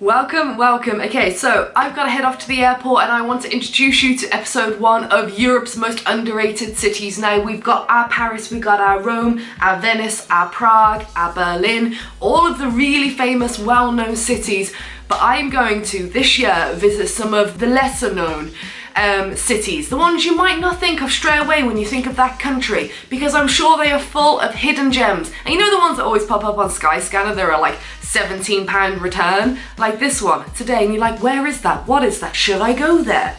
Welcome, welcome. Okay, so I've got to head off to the airport and I want to introduce you to episode one of Europe's most underrated cities. Now, we've got our Paris, we've got our Rome, our Venice, our Prague, our Berlin, all of the really famous, well-known cities, but I'm going to, this year, visit some of the lesser known um, cities, the ones you might not think of straight away when you think of that country, because I'm sure they are full of hidden gems. And you know the ones that always pop up on Skyscanner, there are like 17 pound return, like this one today, and you're like, where is that? What is that? Should I go there?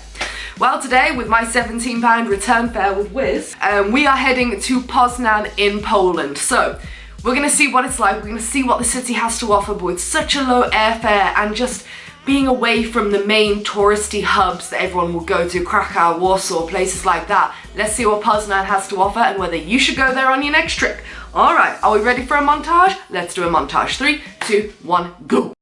Well, today with my 17 pound return fare with Wizz, um, we are heading to Poznan in Poland. So we're gonna see what it's like. We're gonna see what the city has to offer, but with such a low airfare and just being away from the main touristy hubs that everyone will go to, Krakow, Warsaw, places like that. Let's see what Poznan has to offer and whether you should go there on your next trip. All right, are we ready for a montage? Let's do a montage. Three, two, one, go.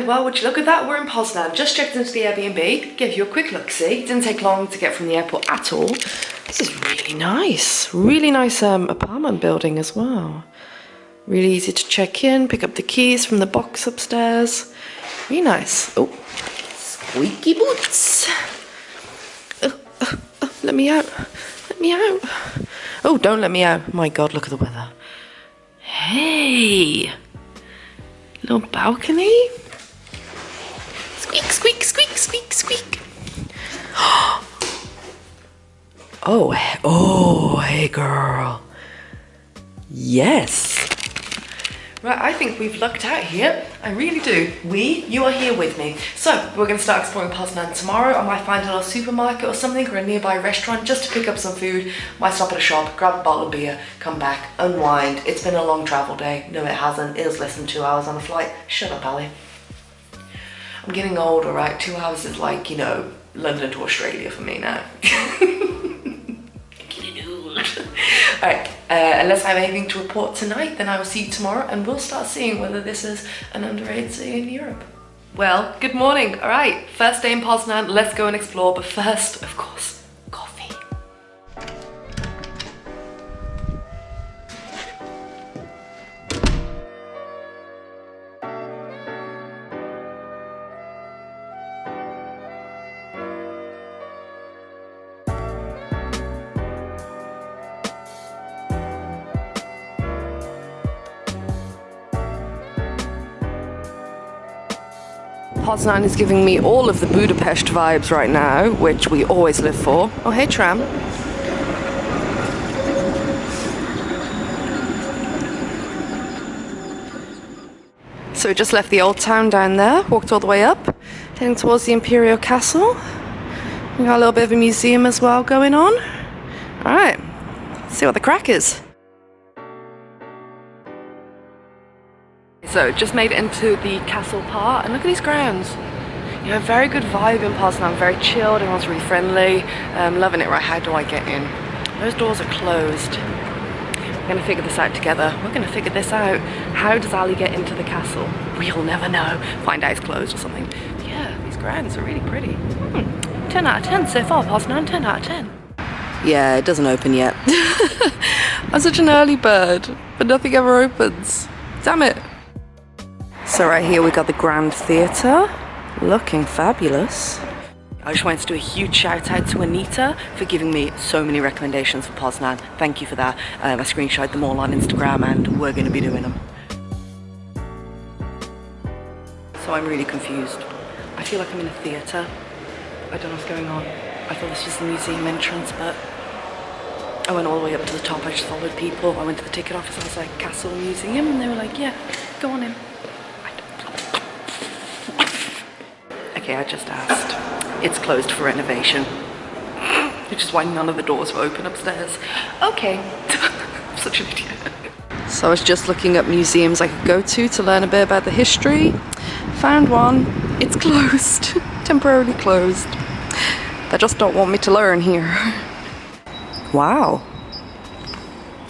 And well, would you look at that? We're in Poznan. Just checked into the Airbnb. Give you a quick look-see. Didn't take long to get from the airport at all. This is really nice. Really nice um, apartment building as well. Really easy to check in, pick up the keys from the box upstairs. Really nice. Oh, squeaky boots. Oh, oh, oh, let me out. Let me out. Oh, don't let me out. My God, look at the weather. Hey. Little balcony. Squeak, squeak, squeak, squeak, squeak. oh, oh, hey girl. Yes. Right, I think we've lucked out here. I really do. We, you are here with me. So, we're going to start exploring Poznan tomorrow. I might find a little supermarket or something or a nearby restaurant just to pick up some food. Might stop at a shop, grab a bottle of beer, come back, unwind. It's been a long travel day. No, it hasn't. It was less than two hours on the flight. Shut up, Ali. I'm getting older, right? Two hours is like, you know, London to Australia for me now. Alright, uh, unless I have anything to report tonight, then I will see you tomorrow and we'll start seeing whether this is an underrated city in Europe. Well, good morning. Alright, first day in Poznan, let's go and explore. But first, of course, Poznan is giving me all of the Budapest vibes right now, which we always live for. Oh, hey, tram. So we just left the old town down there, walked all the way up, heading towards the Imperial Castle. We got a little bit of a museum as well going on. All right, see what the crack is. So just made it into the castle part and look at these grounds. You know, very good vibe in Poznan, very chilled, everyone's really friendly. Um, loving it, right, how do I get in? Those doors are closed. We're gonna figure this out together. We're gonna figure this out. How does Ali get into the castle? We'll never know. Find out it's closed or something. But yeah, these grounds are really pretty. Hmm. 10 out of 10 so far, Poznan, 10 out of 10. Yeah, it doesn't open yet. I'm such an early bird, but nothing ever opens. Damn it. So right here we got the Grand Theatre, looking fabulous. I just wanted to do a huge shout out to Anita for giving me so many recommendations for Poznan. Thank you for that. Um, I screenshot them all on Instagram and we're going to be doing them. So I'm really confused. I feel like I'm in a theatre. I don't know what's going on. I thought this was the museum entrance, but I went all the way up to the top. I just followed people. I went to the ticket office. I was like, Castle Museum. And they were like, yeah, go on in. Okay, I just asked. It's closed for renovation. Which is why none of the doors were open upstairs. Okay. Such an idiot. So I was just looking at museums I could go to to learn a bit about the history. Found one. It's closed. Temporarily closed. They just don't want me to learn here. Wow.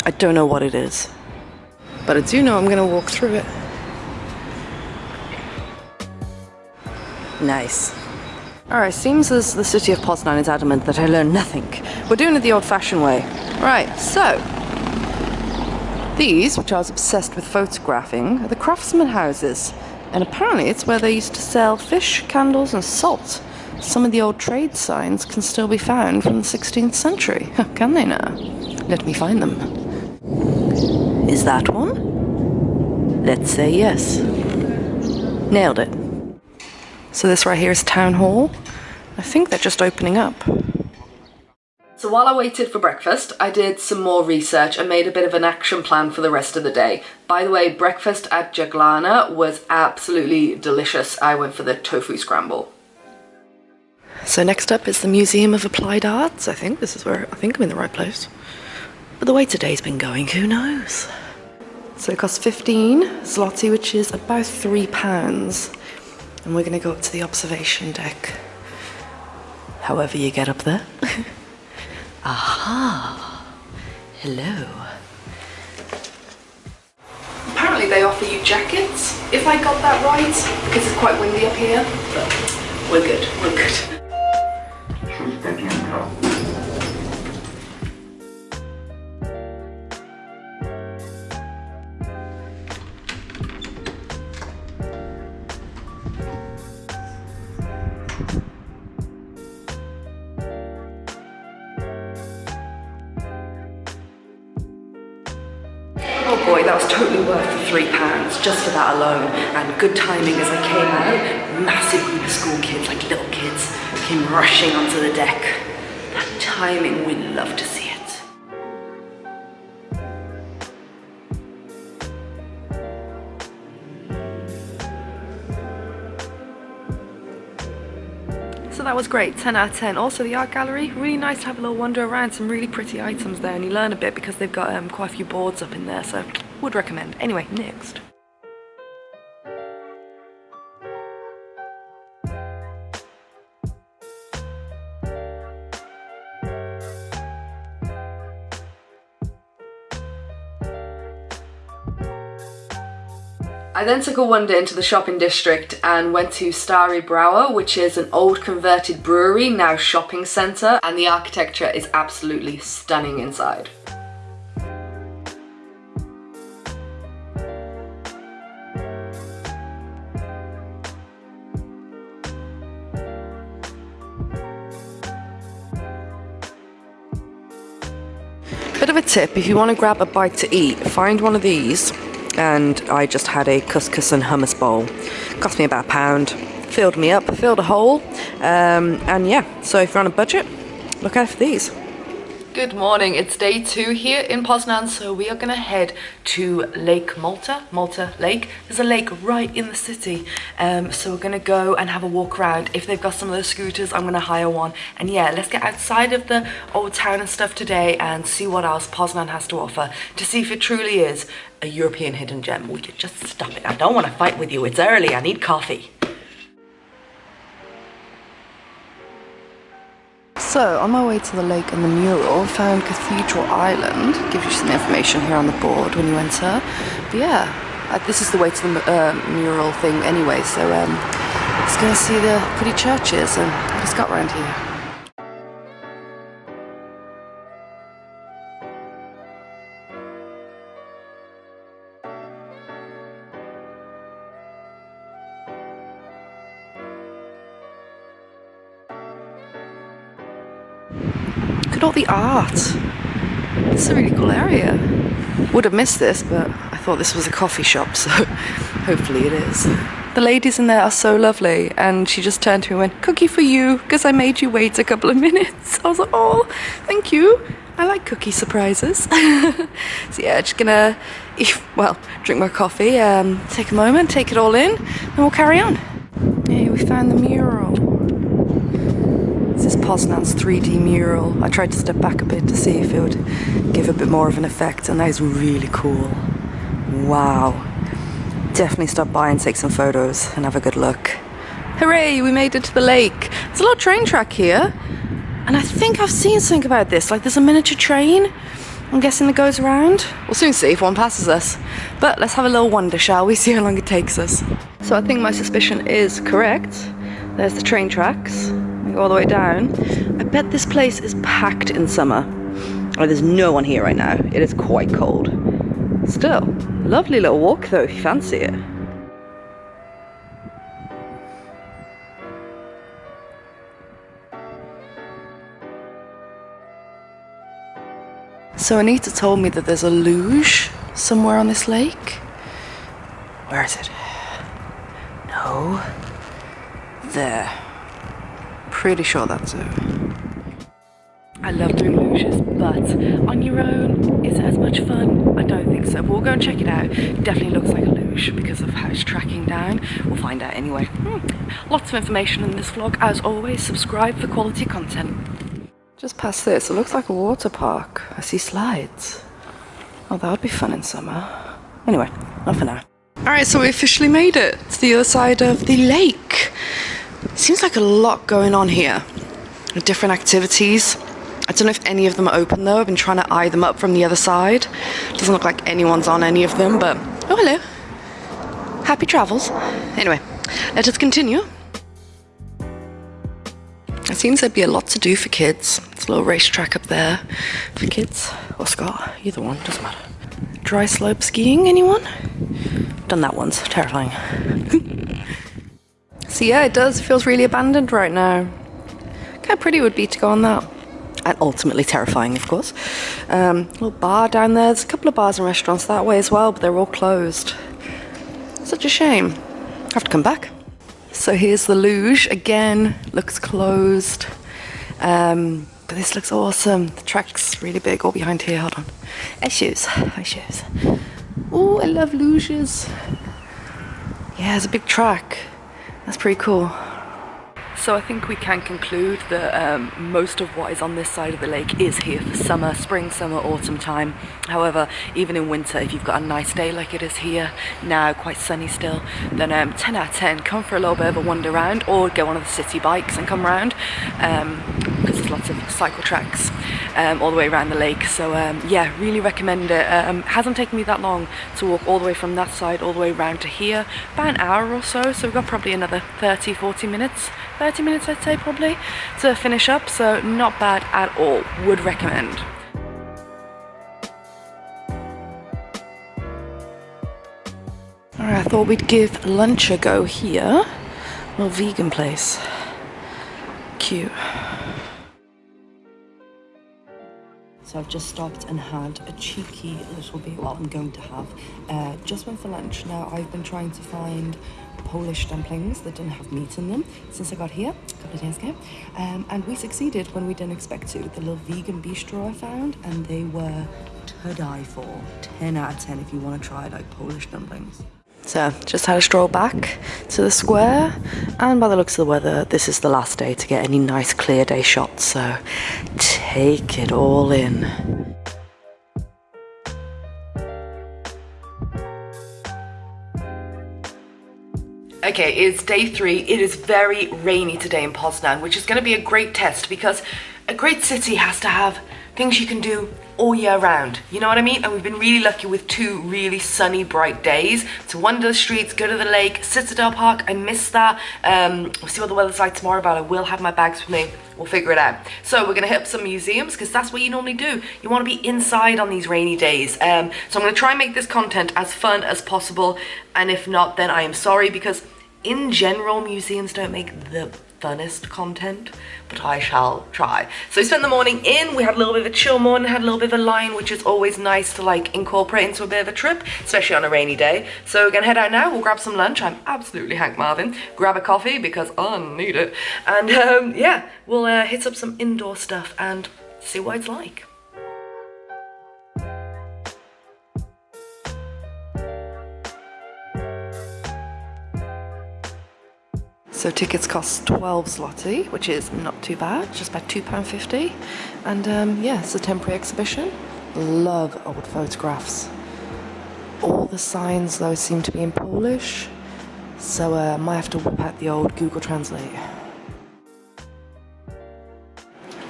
I don't know what it is. But I do know I'm gonna walk through it. Nice. Alright, seems as the city of Poznan is adamant that I learn nothing. We're doing it the old-fashioned way. Right, so... These, which I was obsessed with photographing, are the craftsman houses. And apparently it's where they used to sell fish, candles and salt. Some of the old trade signs can still be found from the 16th century. Can they now? Let me find them. Is that one? Let's say yes. Nailed it. So this right here is Town Hall. I think they're just opening up. So while I waited for breakfast, I did some more research and made a bit of an action plan for the rest of the day. By the way, breakfast at Jaglana was absolutely delicious. I went for the tofu scramble. So next up is the Museum of Applied Arts. I think this is where, I think I'm in the right place. But the way today's been going, who knows? So it costs 15 zloty, which is about three pounds. And we're gonna go up to the observation deck. However you get up there. Aha! Hello. Apparently they offer you jackets, if I got that right, because it's quite windy up here, but we're good, we're good. Totally worth the three pounds just for that alone. And good timing as I came out, massive group of school kids, like little kids, came rushing onto the deck. That timing, we love to see it. So that was great, 10 out of 10. Also the art gallery, really nice to have a little wander around, some really pretty items there and you learn a bit because they've got um, quite a few boards up in there, so would recommend. Anyway, next. I then took a wander into the shopping district and went to Stary Browar, which is an old converted brewery, now shopping centre, and the architecture is absolutely stunning inside. Tip, if you want to grab a bite to eat, find one of these and I just had a couscous and hummus bowl. Cost me about a pound, filled me up, filled a hole, um, and yeah, so if you're on a budget, look out for these. Good morning, it's day two here in Poznan, so we are gonna head to Lake Malta, Malta Lake. There's a lake right in the city, um, so we're gonna go and have a walk around. If they've got some of those scooters, I'm gonna hire one. And yeah, let's get outside of the old town and stuff today and see what else Poznan has to offer to see if it truly is a European hidden gem. We could just stop it. I don't wanna fight with you, it's early, I need coffee. So, on my way to the lake and the mural, found Cathedral Island. Gives you some information here on the board when you enter. But yeah, uh, this is the way to the uh, mural thing anyway, so um, let's go see the pretty churches and what it's got around here. At all the art. It's a really cool area. Would have missed this, but I thought this was a coffee shop, so hopefully it is. The ladies in there are so lovely, and she just turned to me and went, Cookie for you, because I made you wait a couple of minutes. I was like, oh, thank you. I like cookie surprises. so yeah, just gonna, well, drink my coffee, um, take a moment, take it all in, and we'll carry on. Hey, we found the mural. Poznan's 3D mural. I tried to step back a bit to see if it would give a bit more of an effect and that is really cool. Wow. Definitely stop by and take some photos and have a good look. Hooray, we made it to the lake. There's a little train track here. And I think I've seen something about this. Like there's a miniature train. I'm guessing that goes around. We'll soon see if one passes us. But let's have a little wander, shall we? See how long it takes us. So I think my suspicion is correct. There's the train tracks. All the way down. I bet this place is packed in summer. Oh, there's no one here right now. It is quite cold. Still, lovely little walk though if you fancy it. So Anita told me that there's a luge somewhere on this lake. Where is it? No. There. Pretty sure that's it. I love doing luges, but on your own, is it as much fun? I don't think so, but we'll go and check it out. Definitely looks like a luge because of how it's tracking down. We'll find out anyway. Hmm. Lots of information in this vlog. As always, subscribe for quality content. Just past this, it looks like a water park. I see slides. Oh, that would be fun in summer. Anyway, not for now. Alright, so we officially made it to the other side of the lake. Seems like a lot going on here. Different activities. I don't know if any of them are open though. I've been trying to eye them up from the other side. Doesn't look like anyone's on any of them, but oh hello. Happy travels. Anyway, let us continue. It seems there'd be a lot to do for kids. It's a little racetrack up there for kids or Scott, either one, doesn't matter. Dry slope skiing, anyone? Done that once, terrifying. so yeah, it does, it feels really abandoned right now. Look how pretty it would be to go on that. And ultimately terrifying, of course. Um, little bar down there. There's a couple of bars and restaurants that way as well, but they're all closed. Such a shame. I Have to come back. So here's the luge. Again, looks closed. Um, but this looks awesome. The track's really big all behind here. Hold on. Issues. Issues. Oh, I love luges. Yeah, it's a big track. That's pretty cool. So I think we can conclude that um, most of what is on this side of the lake is here for summer, spring, summer, autumn time. However, even in winter, if you've got a nice day like it is here now, quite sunny still, then um, 10 out of 10, come for a little bit of a wander around or go on the city bikes and come around because um, there's lots of cycle tracks um, all the way around the lake. So um, yeah, really recommend it. Um, hasn't taken me that long to walk all the way from that side all the way around to here, about an hour or so, so we've got probably another 30, 40 minutes 30 minutes I'd say probably to finish up so not bad at all would recommend Alright, I thought we'd give lunch a go here. Little vegan place. Cute. So I've just stopped and had a cheeky little bit, well I'm going to have, uh, just went for lunch. Now I've been trying to find Polish dumplings that didn't have meat in them since I got here a couple of days ago. Um, and we succeeded when we didn't expect to. The little vegan bistro I found and they were to die for. 10 out of 10 if you want to try like Polish dumplings. So just had a stroll back to the square and by the looks of the weather this is the last day to get any nice clear day shots so take it all in. Okay, it's day three. It is very rainy today in Poznan, which is going to be a great test because a great city has to have things you can do all year round. You know what I mean? And we've been really lucky with two really sunny, bright days to wander the streets, go to the lake, Citadel Park. I missed that. Um, we'll see what the weather's like tomorrow, but I will have my bags with me. We'll figure it out. So we're gonna hit up some museums because that's what you normally do. You wanna be inside on these rainy days. Um, so I'm gonna try and make this content as fun as possible. And if not, then I am sorry because in general, museums don't make the funnest content, but I shall try. So we spent the morning in, we had a little bit of a chill morning, had a little bit of a line, which is always nice to like incorporate into a bit of a trip, especially on a rainy day. So we're gonna head out now, we'll grab some lunch, I'm absolutely Hank Marvin, grab a coffee because I need it, and um, yeah, we'll uh, hit up some indoor stuff and see what it's like. So tickets cost 12 zloty, which is not too bad, just about £2.50. And um, yeah, it's a temporary exhibition. Love old photographs. All the signs though seem to be in Polish, so uh, I might have to whip out the old Google Translate.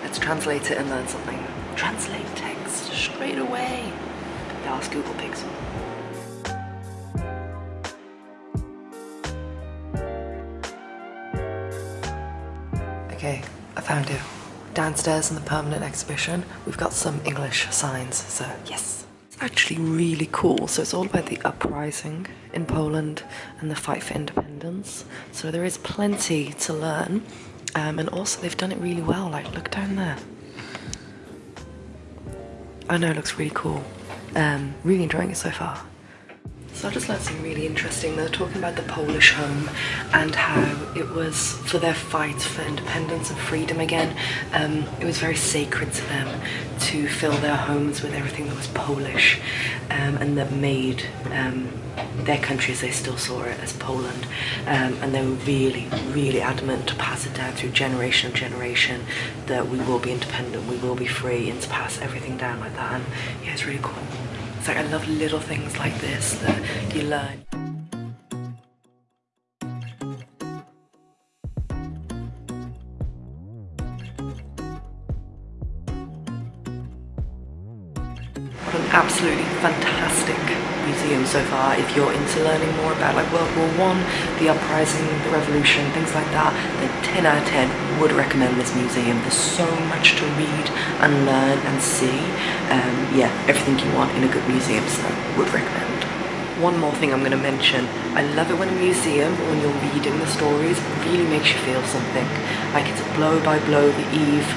Let's translate it and learn something. Translate text straight away. Ask Google Pixel. Found. Downstairs in the permanent exhibition, we've got some English signs, so yes. It's actually really cool. So it's all about the uprising in Poland and the fight for independence. So there is plenty to learn. Um, and also they've done it really well. Like, look down there. I know it looks really cool. Um, really enjoying it so far. So I just learned something really interesting. They're talking about the Polish home and how it was for their fight for independence and freedom again. Um, it was very sacred to them to fill their homes with everything that was Polish um, and that made um, their country as they still saw it as Poland. Um, and they were really, really adamant to pass it down through generation of generation that we will be independent, we will be free and to pass everything down like that. And yeah, it's really cool. Like I love little things like this that you learn. What an absolutely fantastic museum so far if you're into learning more about like World War One, the uprising, the revolution, things like that, then 10 out of 10 would recommend this museum. There's so much to read and learn and see. Um, yeah, everything you want in a good museum, so would recommend. One more thing I'm going to mention. I love it when a museum, when you're reading the stories, really makes you feel something. Like it's blow by blow, the eve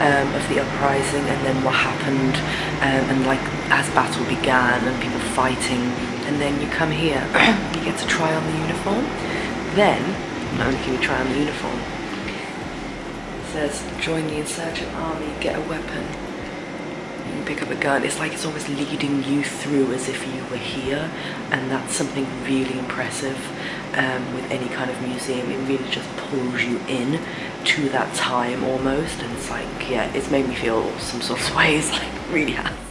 um, of the uprising and then what happened um, and like as battle began and people fighting and then you come here you get to try on the uniform. Then not only can you try on the uniform it says join the insurgent army get a weapon. You pick up a gun. It's like it's always leading you through as if you were here and that's something really impressive um, with any kind of museum. It really just pulls you in to that time almost and it's like yeah it's made me feel some sort of ways like really has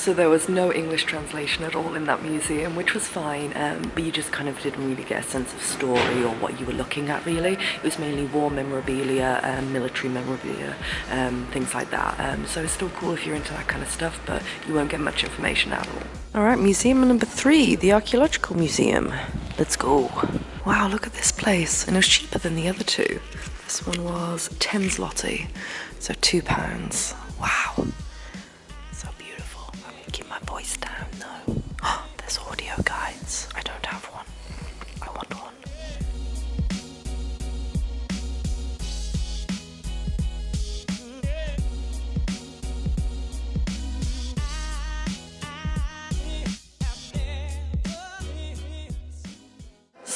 So there was no English translation at all in that museum, which was fine, um, but you just kind of didn't really get a sense of story or what you were looking at really. It was mainly war memorabilia, um, military memorabilia, um, things like that. Um, so it's still cool if you're into that kind of stuff, but you won't get much information at all. All right, museum number three, the Archaeological Museum. Let's go. Wow, look at this place. And it was cheaper than the other two. This one was 10 zloty, so two pounds. Wow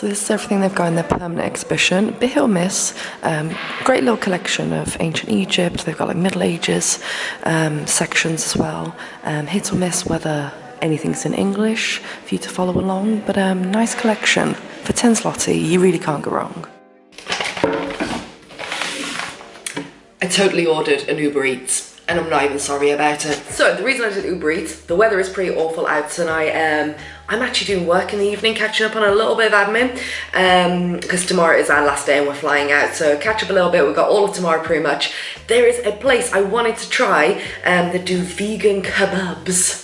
This is everything they've got in their permanent exhibition. Bit hit or miss. Um, great little collection of ancient Egypt. They've got like Middle Ages um, sections as well. Um, hit or miss whether anything's in English for you to follow along. But um, nice collection. For 10 zloty, you really can't go wrong. I totally ordered an Uber Eats and I'm not even sorry about it. So the reason I did Uber Eats, the weather is pretty awful out tonight. Um, I'm actually doing work in the evening, catching up on a little bit of admin because um, tomorrow is our last day and we're flying out. So catch up a little bit. We've got all of tomorrow pretty much. There is a place I wanted to try um, that do vegan kebabs.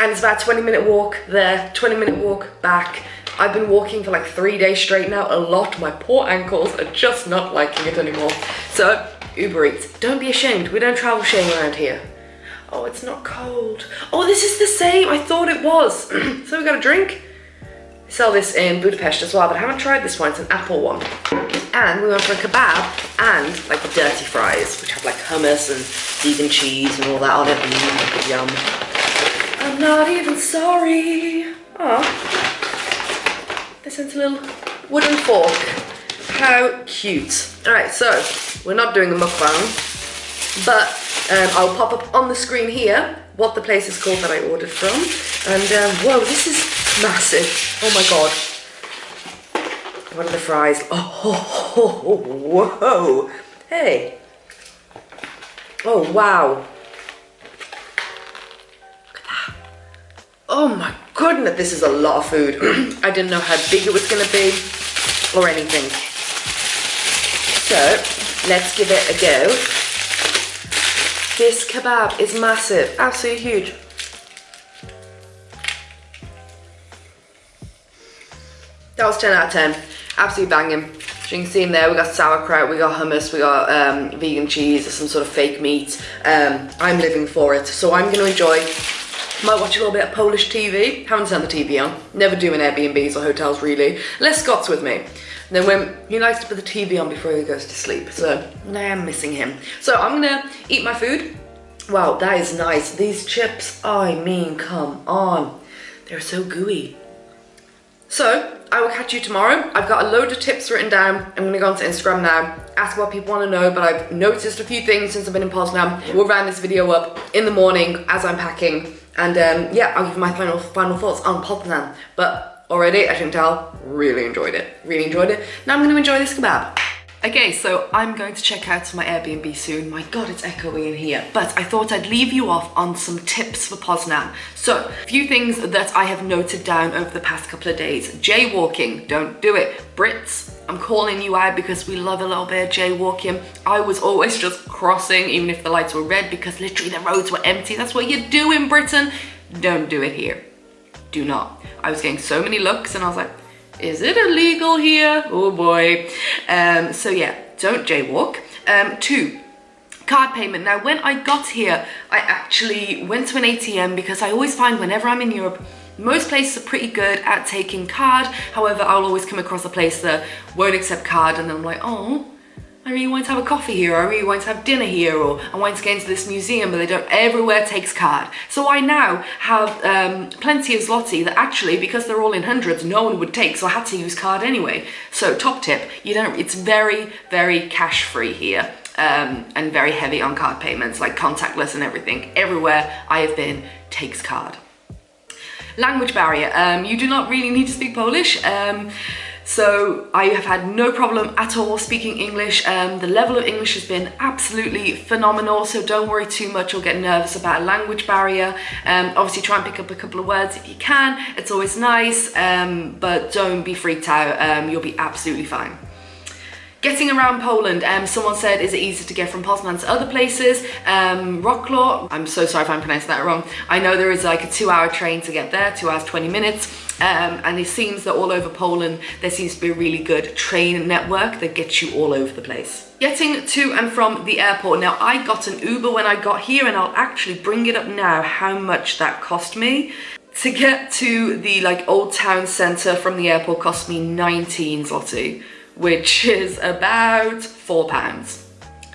And it's about 20 minute walk there, 20 minute walk back. I've been walking for like three days straight now, a lot. My poor ankles are just not liking it anymore. So Uber Eats. Don't be ashamed. We don't travel shame around here. Oh, it's not cold. Oh, this is the same. I thought it was. so we got a drink. They sell this in Budapest as well, but I haven't tried this one. It's an apple one. And we went for a kebab and like the dirty fries, which have like hummus and vegan cheese and all that on it. Mm, yum. I'm not even sorry. Oh. They sent a little wooden fork. How cute. All right, so we're not doing a mukbang, but Um, I'll pop up on the screen here what the place is called that I ordered from. And um, whoa, this is massive. Oh my god. What are the fries? Oh, oh, oh, oh whoa. Hey. Oh, wow. Oh my goodness, this is a lot of food. I didn't know how big it was gonna be or anything. So, let's give it a go. This kebab is massive, absolutely huge. That was 10 out of 10, absolutely banging. So you can see in there, we got sauerkraut, we got hummus, we got um, vegan cheese, some sort of fake meat. Um, I'm living for it, so I'm gonna enjoy might watch a little bit of Polish TV. Haven't turned the TV on. Never do in Airbnbs or hotels really. Les Scott's with me. And then when he likes to put the TV on before he goes to sleep. So I am missing him. So I'm gonna eat my food. Wow, that is nice. These chips, I mean, come on. They're so gooey. So I will catch you tomorrow. I've got a load of tips written down. I'm gonna go onto Instagram now, ask what people wanna know, but I've noticed a few things since I've been in Poznan. We'll round this video up in the morning as I'm packing and um, yeah, I'll give my final final thoughts on Poznan. But already, as you can tell, really enjoyed it. Really enjoyed it. Now I'm going to enjoy this kebab. Okay, so I'm going to check out my Airbnb soon. My God, it's echoing in here. But I thought I'd leave you off on some tips for Poznan. So, a few things that I have noted down over the past couple of days. Jaywalking, don't do it. Brits, I'm calling you out because we love a little bit of jaywalking. I was always just crossing even if the lights were red because literally the roads were empty. That's what you do in Britain. Don't do it here. Do not. I was getting so many looks and I was like, is it illegal here? Oh boy. Um, so yeah, don't jaywalk. Um, two, card payment. Now, when I got here, I actually went to an ATM because I always find whenever I'm in Europe, most places are pretty good at taking card. However, I'll always come across a place that won't accept card and then I'm like, oh, I really want to have a coffee here, or I really want to have dinner here, or I want to get into this museum, but they don't, everywhere takes card. So I now have um, plenty of zloty that actually, because they're all in hundreds, no one would take, so I had to use card anyway. So top tip, you don't, it's very, very cash free here. Um, and very heavy on card payments, like contactless and everything. Everywhere I have been takes card. Language barrier, um, you do not really need to speak Polish. Um, so I have had no problem at all speaking English. Um, the level of English has been absolutely phenomenal, so don't worry too much or get nervous about a language barrier. Um, obviously try and pick up a couple of words if you can, it's always nice, um, but don't be freaked out, um, you'll be absolutely fine. Getting around Poland, um, someone said, is it easy to get from Poznan to other places? Um, Wrocław, I'm so sorry if I'm pronouncing that wrong. I know there is like a two hour train to get there, two hours, 20 minutes. Um, and it seems that all over Poland, there seems to be a really good train network that gets you all over the place. Getting to and from the airport. Now, I got an Uber when I got here and I'll actually bring it up now how much that cost me. To get to the like old town centre from the airport cost me 19 zloty which is about four pounds.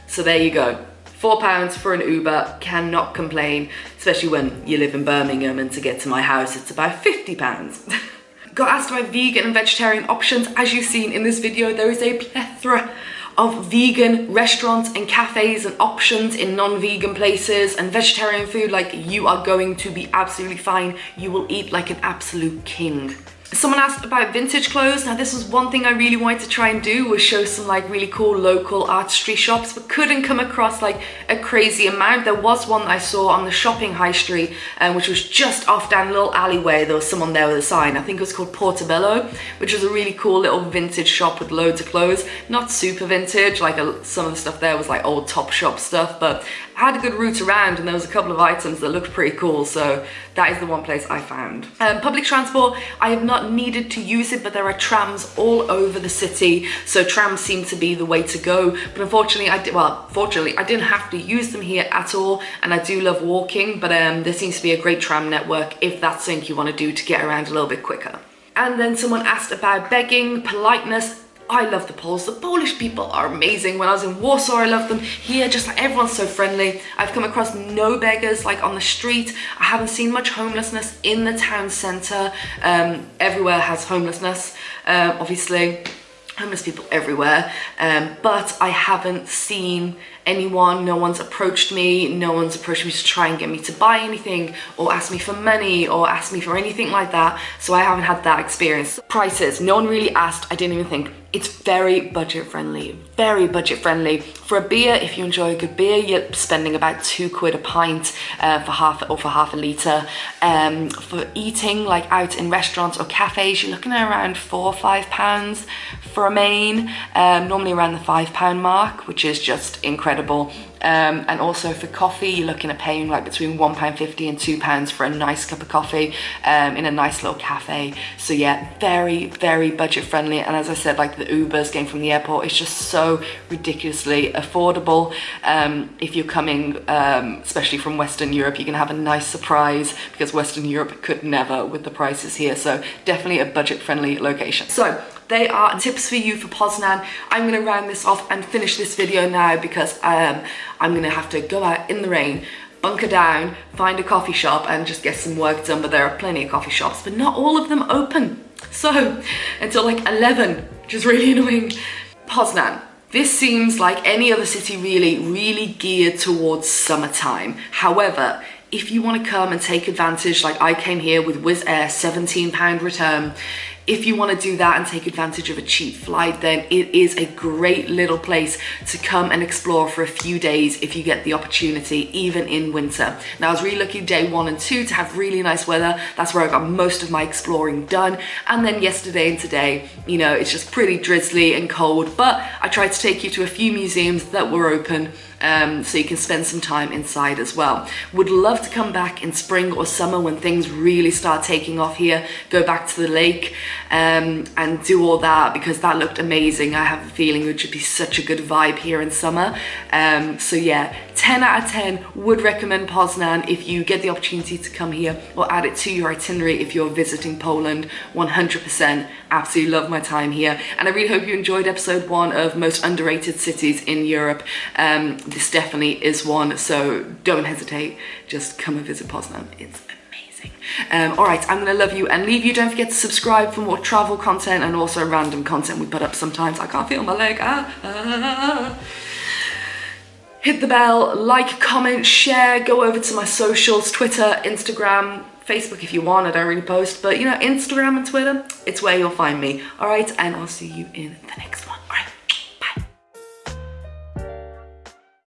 So there you go. Four pounds for an Uber, cannot complain, especially when you live in Birmingham and to get to my house, it's about 50 pounds. Got asked about vegan and vegetarian options. As you've seen in this video, there is a plethora of vegan restaurants and cafes and options in non-vegan places and vegetarian food like you are going to be absolutely fine you will eat like an absolute king Someone asked about vintage clothes. Now this was one thing I really wanted to try and do was show some like really cool local artistry shops but couldn't come across like a crazy amount. There was one I saw on the shopping high street um, which was just off down a little alleyway. There was someone there with a sign. I think it was called Portobello which was a really cool little vintage shop with loads of clothes. Not super vintage like a, some of the stuff there was like old Topshop stuff but I had a good route around and there was a couple of items that looked pretty cool so that is the one place I found. Um, public transport, I have not needed to use it but there are trams all over the city so trams seem to be the way to go but unfortunately I did, well fortunately I didn't have to use them here at all and I do love walking but um, there seems to be a great tram network if that's something you want to do to get around a little bit quicker. And then someone asked about begging, politeness. I love the Poles. The Polish people are amazing. When I was in Warsaw, I loved them. Here, just like everyone's so friendly. I've come across no beggars like on the street. I haven't seen much homelessness in the town centre. Um, everywhere has homelessness, uh, obviously. homeless people everywhere um, but I haven't seen anyone no one's approached me no one's approached me to try and get me to buy anything or ask me for money or ask me for anything like that so I haven't had that experience prices no one really asked I didn't even think it's very budget friendly, very budget friendly. For a beer, if you enjoy a good beer, you're spending about two quid a pint uh, for half or for half a litre. Um, for eating, like out in restaurants or cafes, you're looking at around four or five pounds for a main, um, normally around the five pound mark, which is just incredible. Um, and also for coffee, you're looking at paying like between £1.50 and £2 for a nice cup of coffee um, in a nice little cafe. So yeah, very, very budget friendly. And as I said, like the Ubers getting from the airport, it's just so ridiculously affordable. Um, if you're coming, um, especially from Western Europe, you can have a nice surprise because Western Europe could never with the prices here. So definitely a budget friendly location. So they are tips for you for Poznan. I'm gonna round this off and finish this video now because um, I'm gonna have to go out in the rain bunker down, find a coffee shop and just get some work done, but there are plenty of coffee shops, but not all of them open. So until like 11, which is really annoying. Poznan. This seems like any other city really, really geared towards summertime. However, if you want to come and take advantage, like I came here with Wizz Air, 17 pound return, if you want to do that and take advantage of a cheap flight, then it is a great little place to come and explore for a few days if you get the opportunity, even in winter. Now, I was really lucky day one and two to have really nice weather. That's where I got most of my exploring done. And then yesterday and today, you know, it's just pretty drizzly and cold, but I tried to take you to a few museums that were open um, so you can spend some time inside as well. Would love to come back in spring or summer when things really start taking off here, go back to the lake um, and do all that because that looked amazing. I have a feeling it would be such a good vibe here in summer. Um, so yeah, 10 out of 10 would recommend Poznan if you get the opportunity to come here or add it to your itinerary if you're visiting Poland 100% absolutely love my time here and I really hope you enjoyed episode one of most underrated cities in Europe um, this definitely is one so don't hesitate. Just come and visit Poznan it's amazing. Um, all right I'm gonna love you and leave you. Don't forget to subscribe for more travel content and also random content we put up sometimes. I can't feel my leg. Ah, ah. Hit the bell, like, comment, share, go over to my socials, Twitter, Instagram, Facebook if you want, I don't really post, but you know, Instagram and Twitter, it's where you'll find me. All right, and I'll see you in the next one.